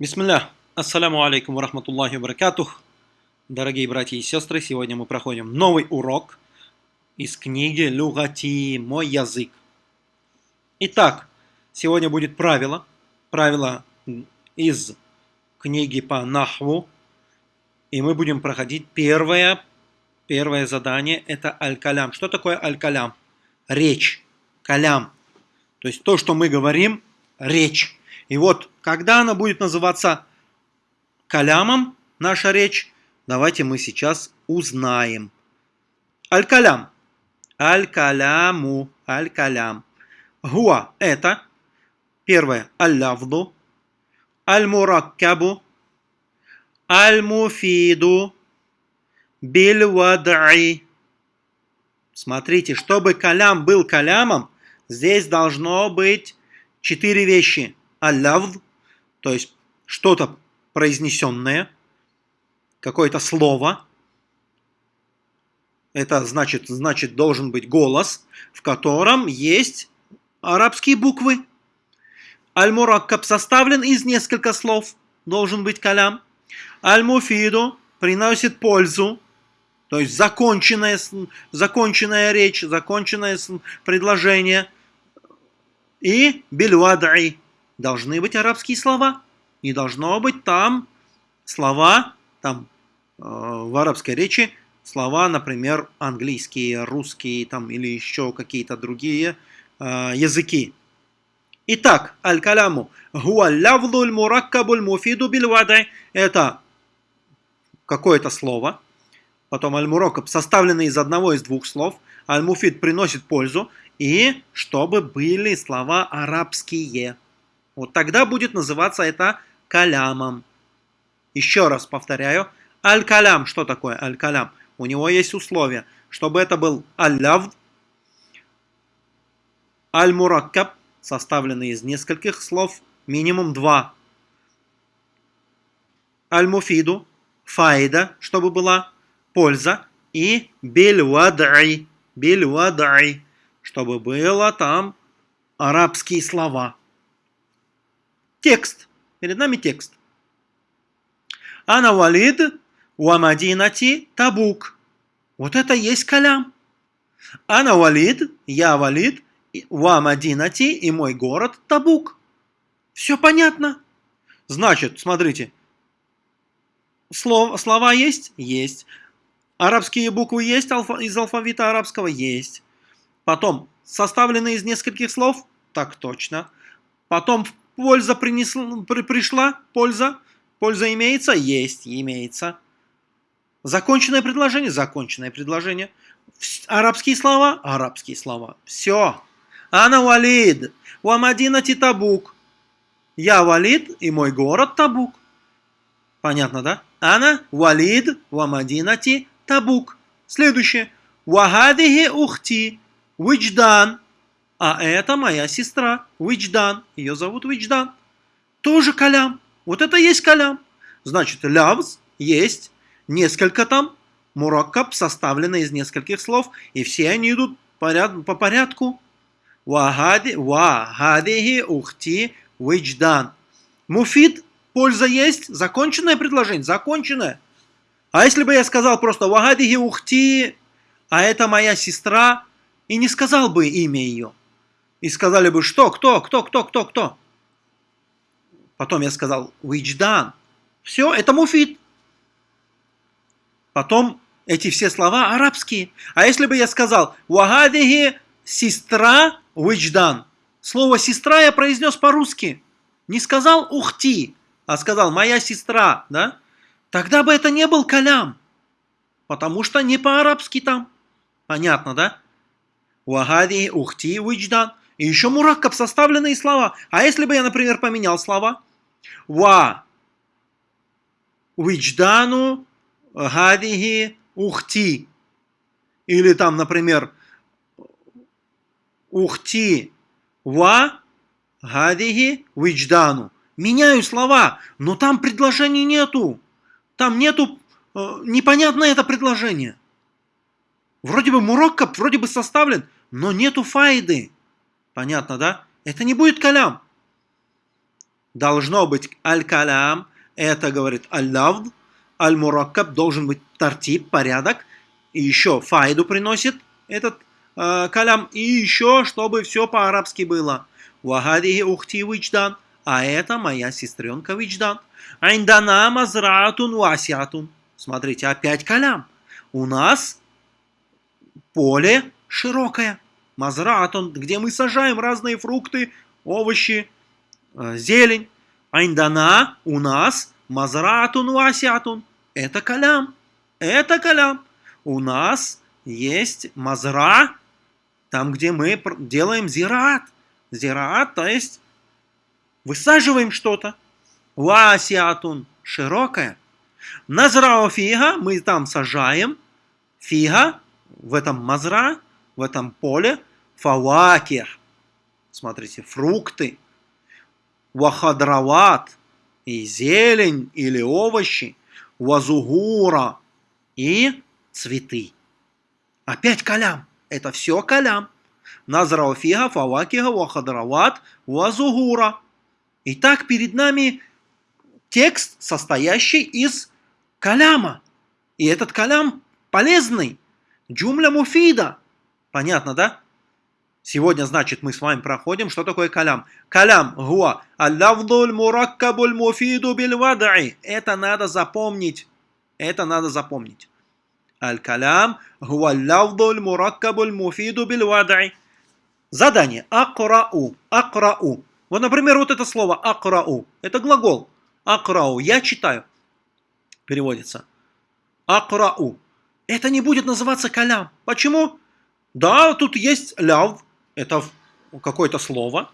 Бисмилля. Ассаляму алейкум ва рахматуллахи ва баракатух. Дорогие братья и сестры, сегодня мы проходим новый урок из книги Люгати «Мой язык». Итак, сегодня будет правило, правило из книги по Нахву, и мы будем проходить первое, первое задание, это аль-калям. Что такое аль-калям? Речь, калям. То есть то, что мы говорим, речь. И вот, когда она будет называться калямом, наша речь, давайте мы сейчас узнаем. Аль-калям. Аль-каляму. Аль-калям. Гуа – это. Первое. Аль-лавду. Аль-мураккабу. Аль-муфиду. Биль-вадаи. Смотрите, чтобы калям был калямом, здесь должно быть четыре вещи – аллавд, то есть что-то произнесенное, какое-то слово. Это значит, значит должен быть голос, в котором есть арабские буквы. Аль-Мураккаб составлен из нескольких слов, должен быть калям. Аль-Муфиду приносит пользу, то есть законченная, законченная речь, законченное предложение. И бильвадаи должны быть арабские слова. Не должно быть там слова, там э, в арабской речи слова, например, английские, русские там, или еще какие-то другие э, языки. Итак, аль-каляму гуаллявлуль мураккабуль муфиду бильвадай это какое-то слово. Потом аль-мураккаб составленный из одного из двух слов. Аль-муфид приносит пользу. И чтобы были слова арабские. Вот тогда будет называться это калямом. Еще раз повторяю. Аль-калям. Что такое аль-калям? У него есть условия. Чтобы это был аль-лавд, аль-мураккаб, составленный из нескольких слов, минимум два. Аль-муфиду, фаида, чтобы была польза, и биль-вадаи, биль-вадаи, чтобы было там арабские слова. Текст. Перед нами текст. Ана валид уамадинати табук. Вот это есть калям. Ана валид, я валид, уамадинати и мой город Табук. Все понятно. Значит, смотрите, слов, слова есть? Есть. Арабские буквы есть алфа, из алфавита арабского? Есть. Потом, составлены из нескольких слов? Так точно. Потом Польза принесла, при, пришла, польза. Польза имеется? Есть, имеется. Законченное предложение? Законченное предложение. Арабские слова? Арабские слова. Все. Ана валид. Уамадина Табук. Я валид и мой город Табук. Понятно, да? Ана валид вамадинати Табук. Следующее. Вахадихи ухти. Вичдан. А это моя сестра, Вичдан. Ее зовут Вичдан. Тоже калям. Вот это есть калям. Значит, лявз есть несколько там. Мураккаб составлено из нескольких слов. И все они идут по порядку. Вахади, вахадихи ухти вичдан. Муфид, польза есть. Законченное предложение, законченное. А если бы я сказал просто вахадихи ухти, а это моя сестра, и не сказал бы имя ее, и сказали бы, что, кто, кто, кто, кто, кто. Потом я сказал, Вичдан. Все, это муфит. Потом эти все слова арабские. А если бы я сказал, Вагадихи сестра Вичдан. Слово сестра я произнес по-русски. Не сказал ухти, а сказал моя сестра, да? Тогда бы это не был калям. Потому что не по-арабски там. Понятно, да? Вагадихи ухти Вичдан. И еще мураккаб составленные слова. А если бы я, например, поменял слова? Ва вичдану гадихи ухти. Или там, например, ухти ва гадихи вичдану. Меняю слова, но там предложений нету. Там нету, э, непонятно это предложение. Вроде бы мураккаб, вроде бы составлен, но нету файды. Понятно, да? Это не будет калям. должно быть аль-калям, это говорит аль-лавд, аль-мураккаб должен быть тартиб, порядок, и еще файду приносит этот э, калям, и еще, чтобы все по-арабски было. Вахадихи ухти вичдан, а это моя сестренка вичдан. Айндана мазраатун васиатун. Смотрите, опять калям. У нас поле широкое. Мазраатун, где мы сажаем разные фрукты, овощи, э, зелень. Айндана у нас мазраатун васиатун. Это калям. Это калям. У нас есть мазра, там, где мы делаем зираат. Зираат, то есть высаживаем что-то. Васиатун широкая. Назрау фига мы там сажаем. Фига в этом мазра, в этом поле. Фаваких. Смотрите, фрукты. Вахадрават. И зелень или овощи. Вазугура. И цветы. Опять калям. Это все калям. Назрау фига, фавакиха, вахадрават, вазугура. Итак, перед нами текст, состоящий из каляма. И этот калям полезный. Джумля муфида. Понятно, да? Сегодня, значит, мы с вами проходим, что такое калям. Калям, гуа, аллавдуль мураккабуль муфиду бильвадаи. Это надо запомнить. Это надо запомнить. Аль-калям, гуа аллавдуль мураккабуль муфиду бильвадаи. Задание. Акрау. Акрау. Вот, например, вот это слово акрау. Это глагол. Акрау. Я читаю. Переводится. Акрау. Это не будет называться калям. Почему? Да, тут есть ляв. Это какое-то слово.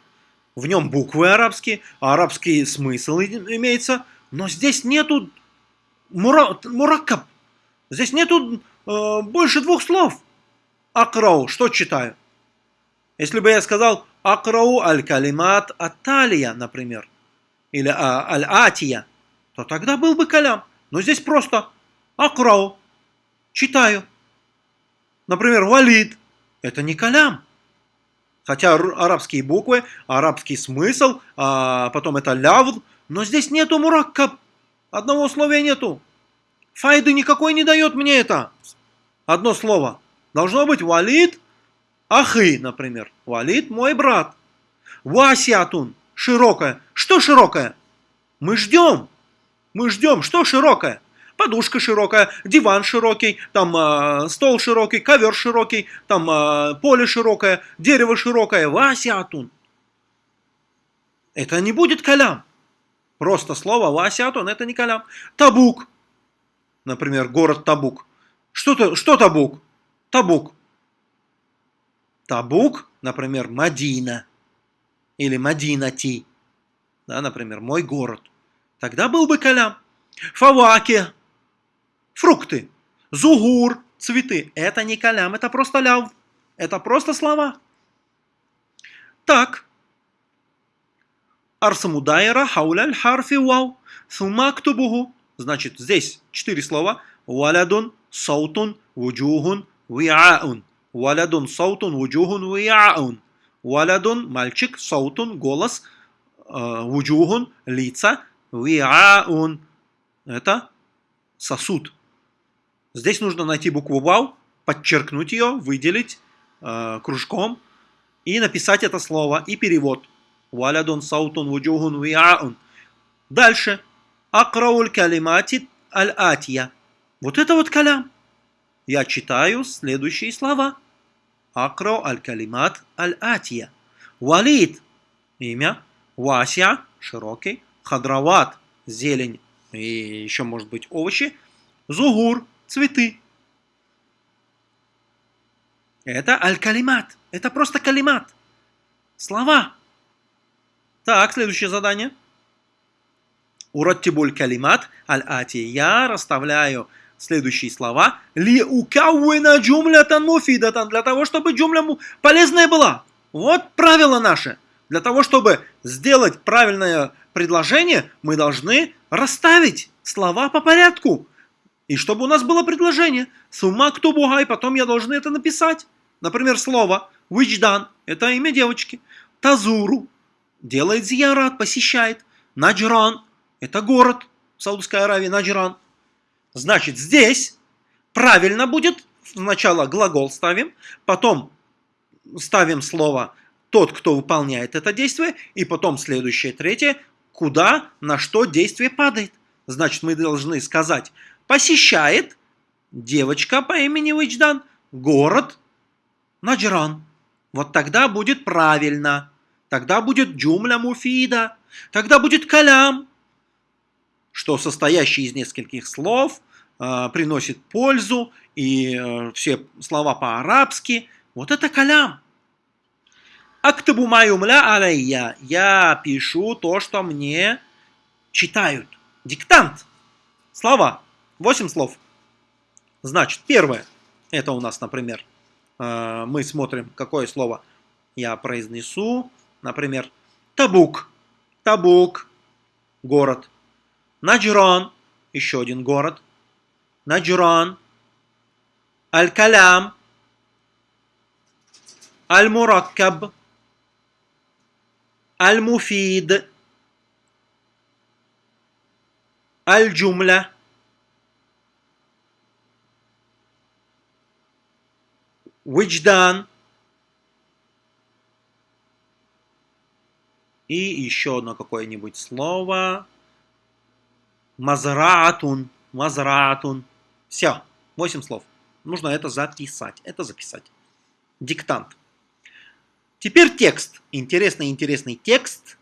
В нем буквы арабские. Арабский смысл имеется. Но здесь нету мура, мураккаб. Здесь нету э, больше двух слов. Акрау. Что читаю? Если бы я сказал акрау аль-калимат аталия, например, или а, аль-атия, то тогда был бы калям. Но здесь просто акрау, читаю. Например, валид, это не калям. Хотя арабские буквы, арабский смысл, а потом это лявд, но здесь нету мураккаб. Одного условия нету. Файды никакой не дает мне это. Одно слово. Должно быть валид Ахы, например. Валид мой брат. Васиатун. Широкая. Что широкая? Мы ждем. Мы ждем. Что широкая? Подушка широкая, диван широкий, там э, стол широкий, ковер широкий, там э, поле широкое, дерево широкое. Васиатун. Это не будет калям. Просто слово Васиатун это не калям. Табук. Например, город Табук. Что, что Табук? Табук. Табук, например, Мадина или Мадинати, да, например, мой город. Тогда был бы калям. Фаваки, фрукты. Зугур, цветы. Это не калям, это просто ляв. Это просто слова. Так. أرسم دائرة حول الحرف واو. ثم أكتبه. Значит, здесь четыре слова. ولد، صوت، وجوه، وعاء. ولد صوت وجوه وعاء. ولد – мальчик, صوت – голос, э, вуджухун – лица, вияун – это сосуд. Здесь нужно найти букву вау, подчеркнуть ее, выделить э, кружком и написать это слово и перевод. Валядун саутун вуджухун вияун. Дальше. Акрауль калимати аль-атия. Вот это вот калям. Я читаю следующие слова. Акро аль-калимат аль-атия. Валид – имя. Вася – широкий. Хадрават – зелень и еще может быть овощи. Зугур – цветы. Это аль-калимат. Это просто калимат. Слова. Так, следующее задание. Ураттибуль калимат аль-ати. Я расставляю следующие слова. Ли укауина джумлятан муфидатан. Для того, чтобы джумля полезная была. Вот правило наше. Для того, чтобы сделать правильное предложение, мы должны расставить слова по порядку. И чтобы у нас было предложение. Сума кто бугай, потом я должен это написать. Например, слово вичдан, это имя девочки. Тазуру, делает зиярат, посещает. Наджран – это город в Саудовской Аравии, Наджран. Значит, здесь правильно будет сначала глагол ставим, потом ставим слово тот, кто выполняет это действие, и потом следующее, третье, куда, на что действие падает. Значит, мы должны сказать, посещает девочка по имени Вичдан город Наджран. Вот тогда будет правильно. Тогда будет джумля муфида. Тогда будет калям, что состоящий из нескольких слов э, приносит пользу, и э, все слова по-арабски. Вот это калям. Актабу маюмля алейя. Я пишу то, что мне читают. Диктант. Слова. Восемь слов. Значит, первое. Это у нас, например, э, мы смотрим, какое слово я произнесу. Например, Табук. Табук. Город. Наджран. Еще один город. Наджран. Аль-Калям. Аль-Мураккаб. Аль-Муфид. Аль-Джумля. Вичдан. И еще одно какое-нибудь слово. Мазраатун. Мазраатун. Все. Восемь слов. Нужно это записать. Это записать. Диктант. Теперь текст. Интересный-интересный текст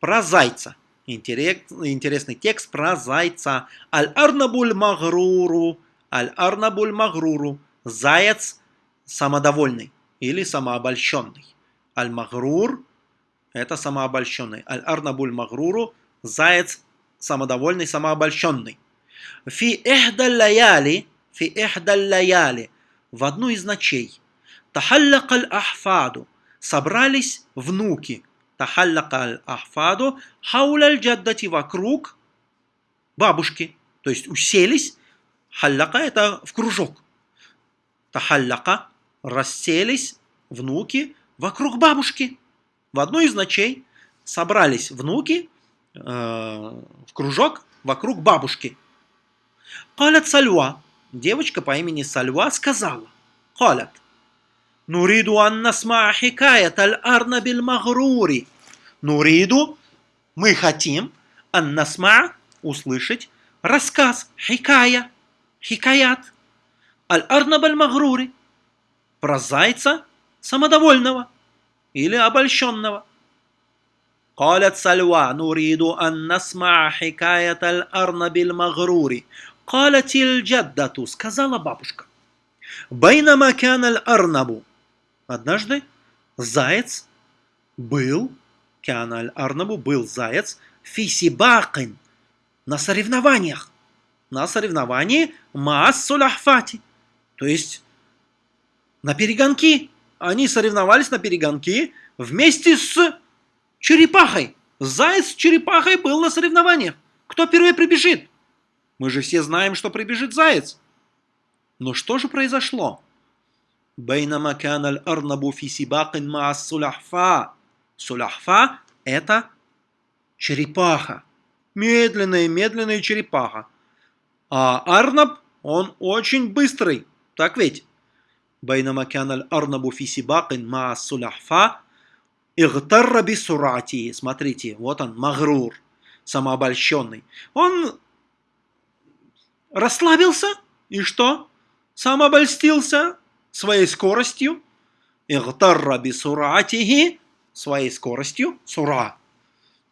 про зайца. Интересный текст про зайца. Аль-Арнабуль Магруру. Аль-Арнабуль Магруру. Заяц самодовольный или самообольщенный. Аль-Магрур – это самообольщенный. Аль-Арнабуль Магруру – заяц самодовольный, самообольщенный. Фи эхдаллаяли, фи эхдаллаяли – в одну из ночей. Тахаллак аль-ахфаду – собрались внуки. Тахаллак аль-ахфаду – хауляль джаддати – вокруг бабушки. То есть уселись. Халляка – это в кружок. Тахалляка расселись внуки вокруг бабушки. В одну из ночей собрались внуки э, в кружок вокруг бабушки. Калят Сальва, девочка по имени Сальва сказала, Калят, Нуриду анна сма хикаят аль-арна магрури. Нуриду, мы хотим, анна сма, услышать, рассказ, хикая, хикаят, аль-арна магрури, про зайца самодовольного или обольщенного. قالت سلوى نريد أن نسمع حكاية الأرنب المغرور قالت الجدة сказала бабушка بينما كان الأرنب однажды заяц был كان الأرنب был заяц في سباق на соревнованиях на соревновании маас сулахфати то есть на перегонки. Они соревновались на перегонки вместе с черепахой. Заяц с черепахой был на соревнованиях. Кто первый прибежит? Мы же все знаем, что прибежит заяц. Но что же произошло? Бейнама каналь арнабу фи сибакин маас суляхфа. Суляхфа – это черепаха. Медленная, медленная черепаха. А арнаб, он очень быстрый. Так ведь? بينما كان الأرنب في سباق مع السلحفاة اغتر بسرعته. Смотрите, вот он, магрур, самообольщенный. Он расслабился, и что? Самообольстился своей скоростью. Игтарра бисуратихи, своей скоростью, сура.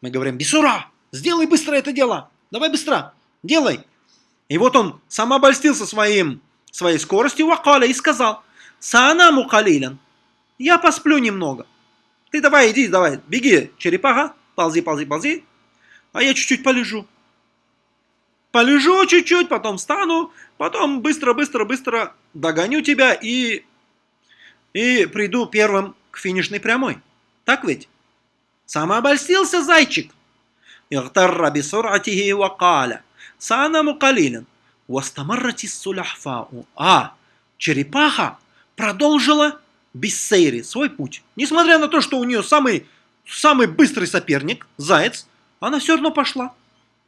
Мы говорим, бисура, сделай быстро это дело, давай быстро, делай. И вот он самообольстился своим, своей скоростью, вакаля, и сказал, Саанаму калилен. Я посплю немного. Ты давай, иди, давай, беги, черепаха, ползи, ползи, ползи. А я чуть-чуть полежу. Полежу чуть-чуть, потом встану, потом быстро-быстро-быстро догоню тебя и, и приду первым к финишной прямой. Так ведь? Самообольстился зайчик. اغتر بسرعته وقال سأنام قليلا واستمرت السلحفاء А, черепаха продолжила Биссейри свой путь. Несмотря на то, что у нее самый, самый быстрый соперник, заяц, она все равно пошла.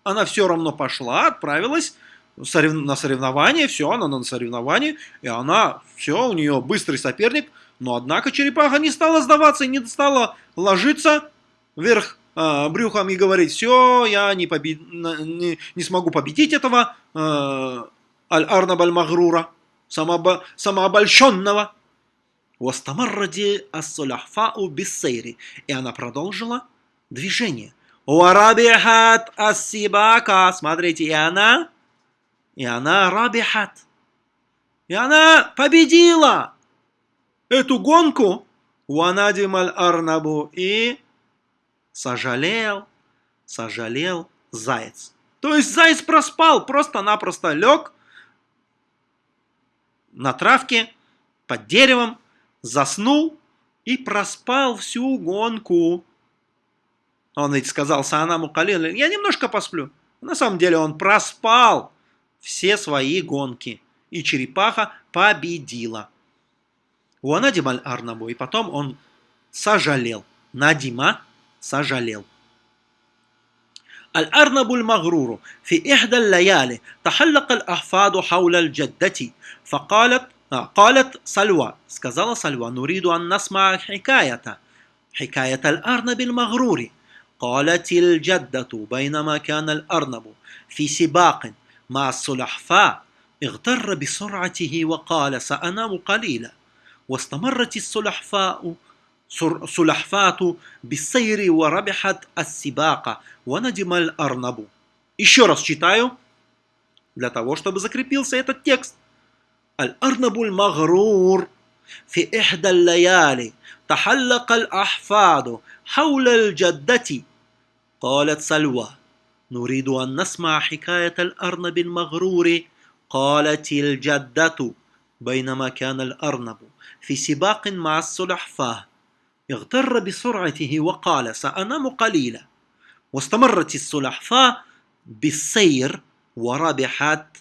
Она все равно пошла, отправилась на соревнование, все, она на соревновании, и она, все, у нее быстрый соперник, но однако черепаха не стала сдаваться и не стала ложиться вверх э, брюхом и говорить, все, я не, побед... не, не смогу победить этого э, Аль-Арнаб Аль-Магрура, самообо... самообольщенного. Вастамарради ассуляхфау биссейри. И она продолжила движение. Уарабихат ассибака. Смотрите, и она, и она рабихат. И она победила эту гонку. Уанадим аль-арнабу. И сожалел, сожалел заяц. То есть заяц проспал, просто-напросто лег на травке под деревом, заснул и проспал всю гонку. Он ведь сказал Саанаму Калил, я немножко посплю. На самом деле он проспал все свои гонки. И черепаха победила. У Анадималь Арнабу. И потом он сожалел. Надима сожалел. الأرنب المغرور في إحدى الليالي تحلق الأحفاد حول الجدة فقالت قالت سلوى сказала سلوى نريد أن نسمع حكاية حكاية الأرنب المغرور قالت الجدة بينما كان الأرنب في سباق مع السلحفاء اغتر بسرعته وقال سأنام قليلا واستمرت السلحفاء سلحفات بالسير وربحت السباق وندم الأرنب Еще раз читаю, для того, чтобы закрепился этот текст. الأرنب المغرور في إحدى الليالي تحلق الأحفاد حول الجدة قالت سلوى نريد أن نسمع حكاية الأرنب المغرور قالت الجدة بينما كان الأرنب في سباق مع السلحفاة اغتر بسرعته وقال سأنام قليلا واستمرت السلحفاة بالسير وربحت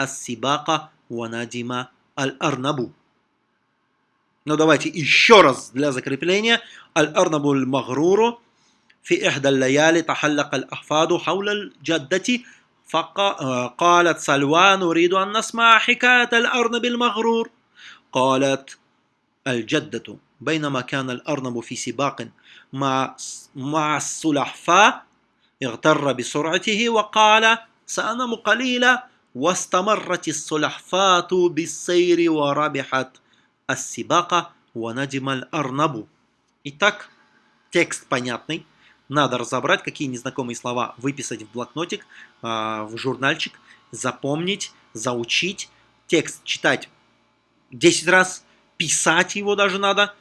السباق وندم الأرنب Ну давайте еще раз для закрепления. Аль-Арнабу аль-Магруру في إحدى الليالي تحلق الأحفاد حول الجدة فقالت سلوى نريد أن نسمع حكاية الأرنب المغرور قالت الجدة بينما كان الأرنب في سباق مع مع السلحفاة اغتر بسرعته وقال سأنام قليلا واستمرت السلحفاة بالسير وربحت السباق وندم الأرنب Итак, текст понятный. Надо разобрать, какие незнакомые слова выписать в блокнотик, в журнальчик, запомнить, заучить, текст читать 10 раз, писать его даже надо,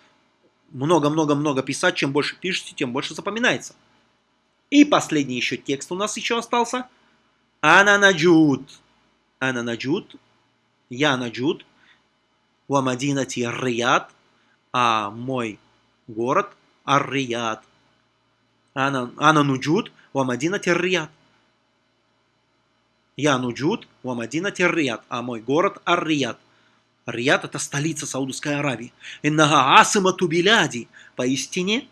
много-много-много писать, чем больше пишете, тем больше запоминается. И последний еще текст у нас еще остался. Ана наджуд. Ана наджуд. Я наджуд. Рияд. А мой город Ар-Рияд. Ана, ана нуджуд Вамадинати Рияд. Я нуджуд Вамадинати Рияд. А мой город Ар-Рияд. Рияд – это столица Саудовской Аравии. Иннага асима тубиляди. Поистине,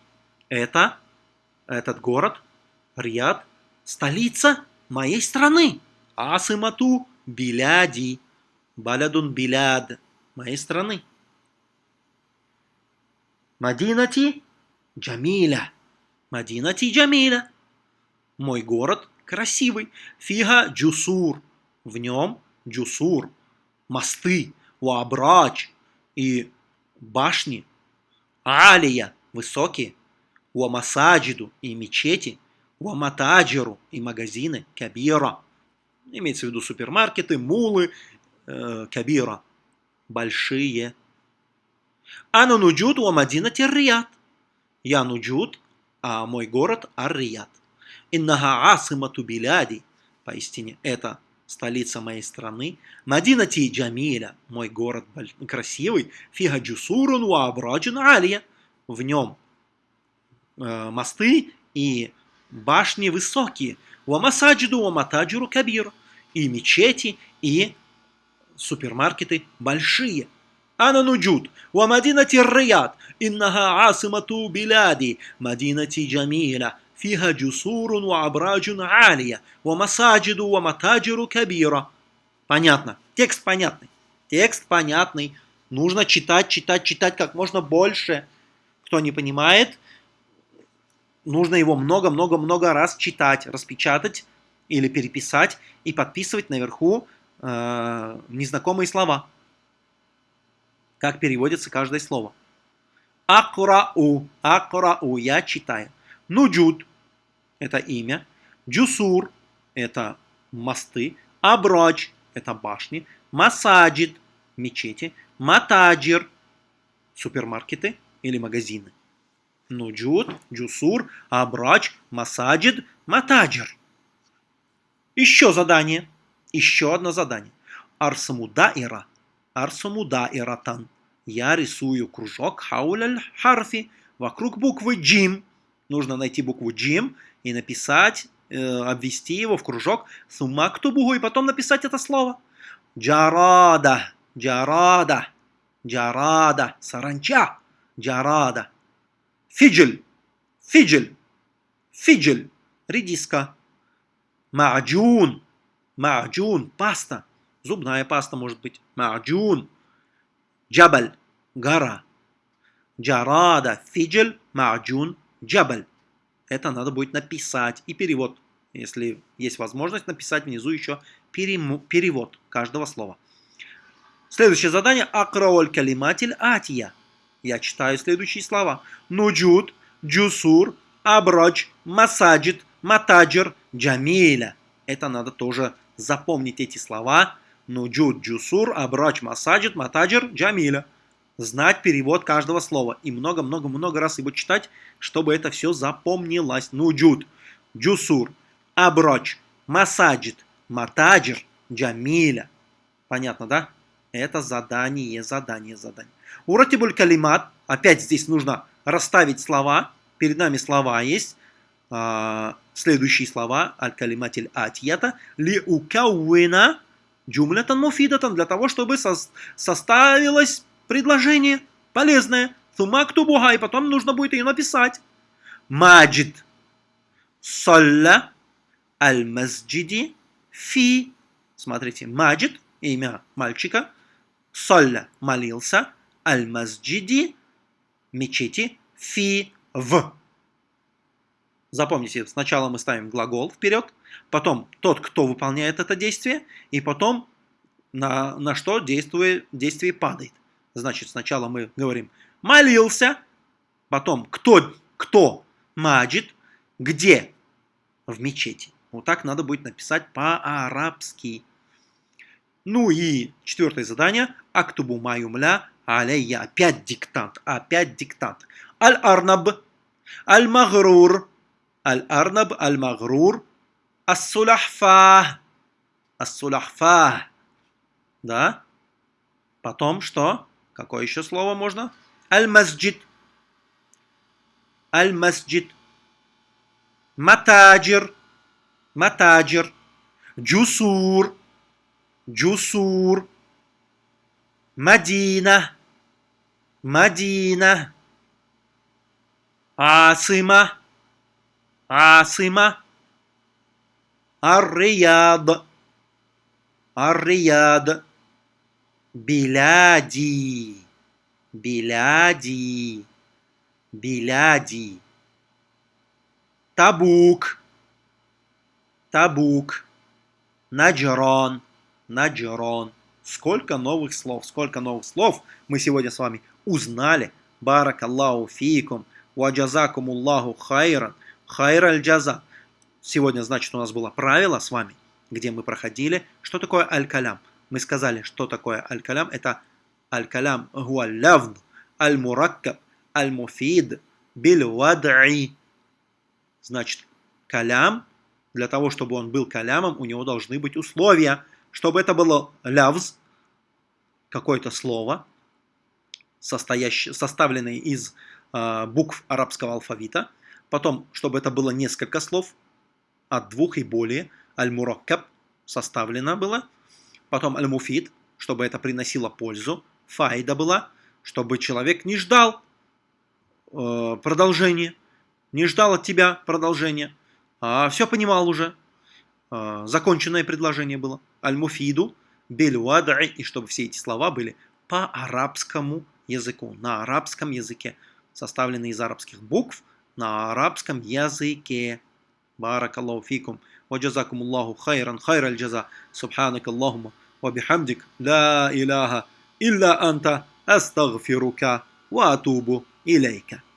это, этот город, Рияд, столица моей страны. Асимату биляди. Балядун биляд. Моей страны. Мадинати Джамиля. Мадинати Джамиля. Мой город красивый. Фига Джусур. В нем Джусур. Мосты уабрач и башни, алия, высокие, уамасаджиду и мечети, уаматаджиру и магазины, кабира, имеется в виду супермаркеты, мулы, э, кабира, большие. Ана нуджуд уамадина террият. Я нуджуд, а мой город Ар-Рияд. Иннага асимату биляди. Поистине это столица моей страны, Мадинати Джамиля, мой город красивый, Фига Джусурун Уабраджин Алия, в нем э, мосты и башни высокие, Уамасаджиду Уаматаджиру Кабир, и мечети, и супермаркеты большие. Ана нуджуд, ва мадинати рияд, иннага асимату биляди, мадинати джамиля, абраджун алия, ва масаджиду ва матаджиру кабира. Понятно. Текст понятный. Текст понятный. Нужно читать, читать, читать как можно больше. Кто не понимает, нужно его много-много-много раз читать, распечатать или переписать и подписывать наверху э, незнакомые слова. Как переводится каждое слово. Акрау, акрау, я читаю. Нуджуд – это имя. Джусур – это мосты. Абрач – это башни. Масаджид – мечети. Матаджир – супермаркеты или магазины. Нуджуд, Джусур, Абрач, Масаджид, Матаджир. Еще задание. Еще одно задание. Арсамудаира. Арсамудаиратан. Я рисую кружок хауляль харфи вокруг буквы джим. Нужно найти букву джим и написать, э, обвести его в кружок сумактубугу и потом написать это слово. Джарада, джарада, джарада, саранча, джарада. Фиджель, фиджель, фиджель, редиска. Маджун, маджун, паста, зубная паста может быть. Маджун. Джабаль, гора. Джарада, фиджель, маджун, джабаль. Это надо будет написать. И перевод, если есть возможность написать внизу еще перевод каждого слова. Следующее задание. Акраоль калиматиль атия. Я читаю следующие слова. Нуджуд, джусур, абрач, масаджид, матаджир, джамиля. Это надо тоже запомнить эти слова Нуджуд Джусур, Абрач Масаджид, Матаджир, Джамиля. Знать перевод каждого слова. И много-много-много раз его читать, чтобы это все запомнилось. Нуджуд, Джусур, Абрач, Масаджид, Матаджир, Джамиля. Понятно, да? Это задание, задание, задание. Уратибуль калимат. Опять здесь нужно расставить слова. Перед нами слова есть. А, следующие слова. Аль-калиматиль атьята. Ли укауина Джумлятан муфидатан для того, чтобы со составилось предложение полезное. Тумакту буга, и потом нужно будет ее написать. Маджид. Солля. Аль-Масджиди. Фи. Смотрите, Маджид, имя мальчика. Солля молился. Аль-Масджиди. Мечети. Фи. В. Запомните, сначала мы ставим глагол вперед, потом тот, кто выполняет это действие, и потом на, на что действие, действие падает. Значит, сначала мы говорим «молился», потом «кто», кто «маджид», «где» в мечети. Вот так надо будет написать по-арабски. Ну и четвертое задание. Актубу маюмля алейя. Опять диктант. Опять диктант. Аль-арнаб. Аль-магрур. Аль-Арнаб, Аль-Магрур, Ас-Сулахфа. Ас-Сулахфа. Да? Потом что? Какое еще слово можно? Аль-Масджид. Аль-Масджид. Матаджир. Матаджир. Джусур. Джусур. Мадина. Мадина. Асима. Асима. Ар-Рияд. Ар-Рияд. Биляди. Биляди. Биляди. Табук. Табук. Наджрон. Наджрон. Сколько новых слов, сколько новых слов мы сегодня с вами узнали. Барак Аллаху фикум. Ваджазакум Аллаху хайран. Хайр аль-джаза. Сегодня, значит, у нас было правило с вами, где мы проходили, что такое аль-калям. Мы сказали, что такое аль-калям. Это аль-калям гуалявн, аль-мураккаб, аль-муфид, биль-вад'и. Значит, калям, для того, чтобы он был калямом, у него должны быть условия. Чтобы это было лявз, какое-то слово, состоящее, составленное из э, букв арабского алфавита, Потом, чтобы это было несколько слов, от двух и более. Аль-Мураккаб составлено было. Потом Аль-Муфид, чтобы это приносило пользу. Файда была, чтобы человек не ждал э, продолжения. не ждал от тебя продолжения, а все понимал уже. А, законченное предложение было. Аль-Муфиду, Бель-Вадаи, и чтобы все эти слова были по арабскому языку, на арабском языке, составленные из арабских букв, на арабском языке. Баракаллаху фикум. وجزاكم الله خيرا خير الجزاء. سبحانك اللهم وبحمدك لا إله إلا أنت أستغفرك وأتوب إليك.